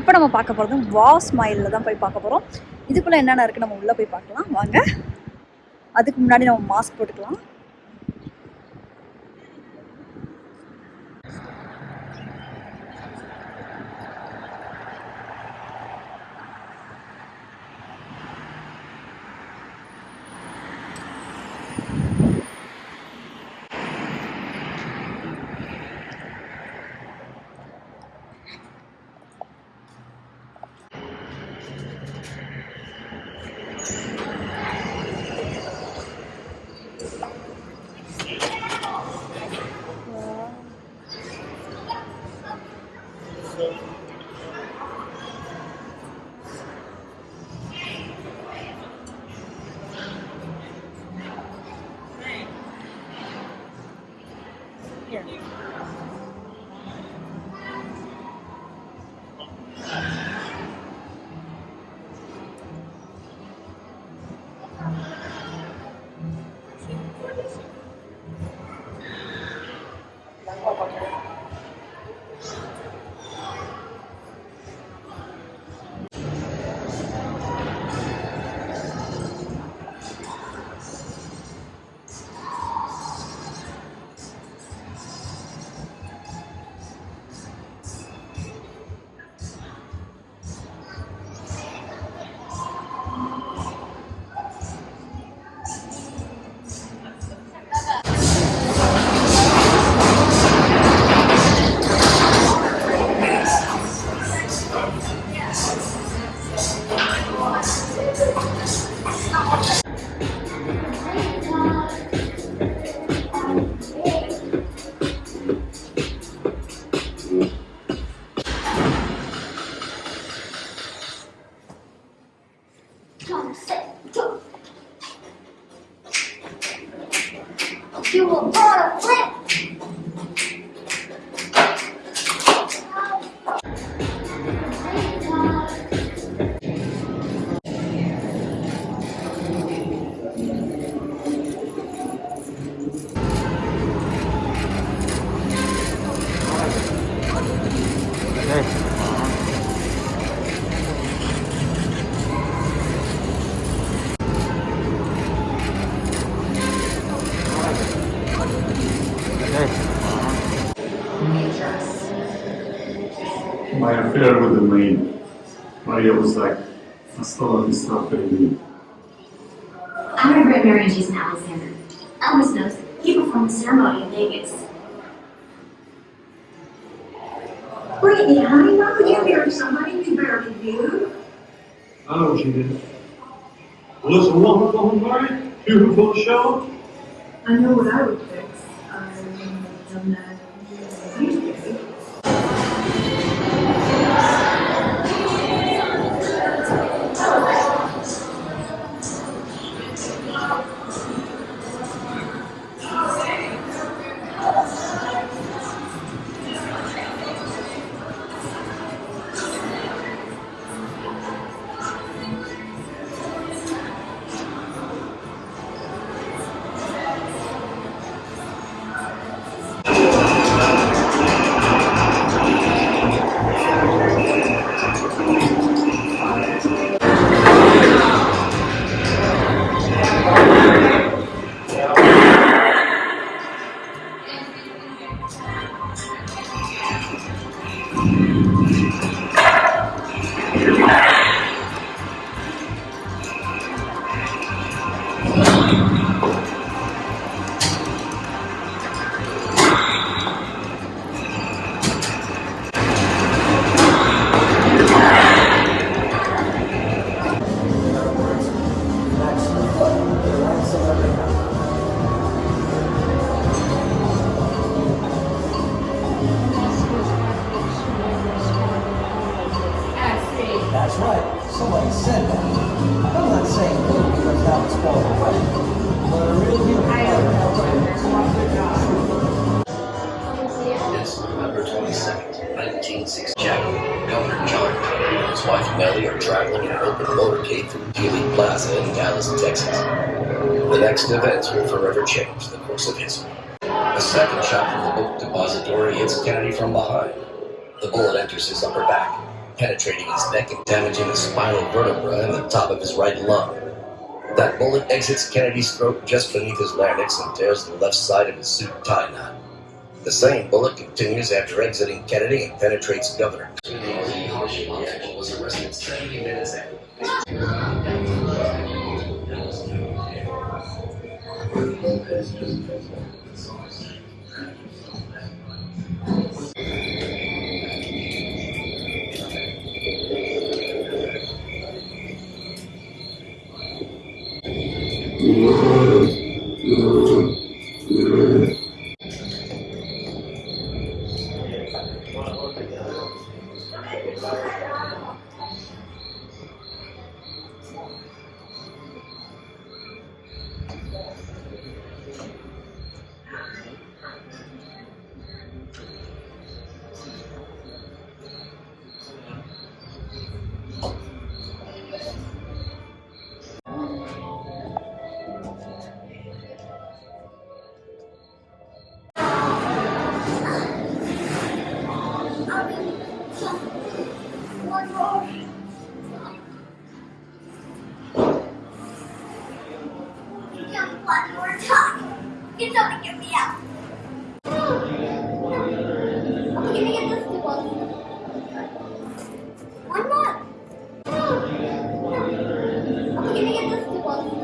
இப்போ நம்ம பார்க்க போகிறது வா ஸ்மைலில் தான் போய் பார்க்க போகிறோம் இதுக்குள்ளே என்னென்ன இருக்குது நம்ம உள்ளே போய் பார்க்கலாம். வாங்க. அதுக்கு முன்னாடி நம்ம மாஸ்க் போட்டுக்கலாம். You will bought a flip. My affair with the maid. Maria was like, hasta la vista, baby. I'm gonna grab Mary and Jason Alexander. Elvis knows. He performed the ceremony in Vegas. Brittany, honey, why would you marry somebody who barely knew? I know what she did. Was a woman on party? Beautiful show? I know what I would fix. Um, That's right. Somebody said that. I'm not saying no because that was far away. But a real human It's November 22nd, 1960. Jack, Governor John Connally and his wife Nellie are traveling in an open motorcade through Dealey Plaza in Dallas, Texas. The next events will forever change the course of history. A second shot from the book depository hits Kennedy from behind. The bullet enters his upper back. Penetrating his neck and damaging the spinal vertebra and the top of his right lung. That bullet exits Kennedy's throat just beneath his larynx and tears the left side of his suit tie knot. The same bullet continues after exiting Kennedy and penetrates Governor. was arrested 70 minutes after. One Whoa. one more time. Get somebody get me out. I'm gonna get this one. One more. I'm gonna get this one.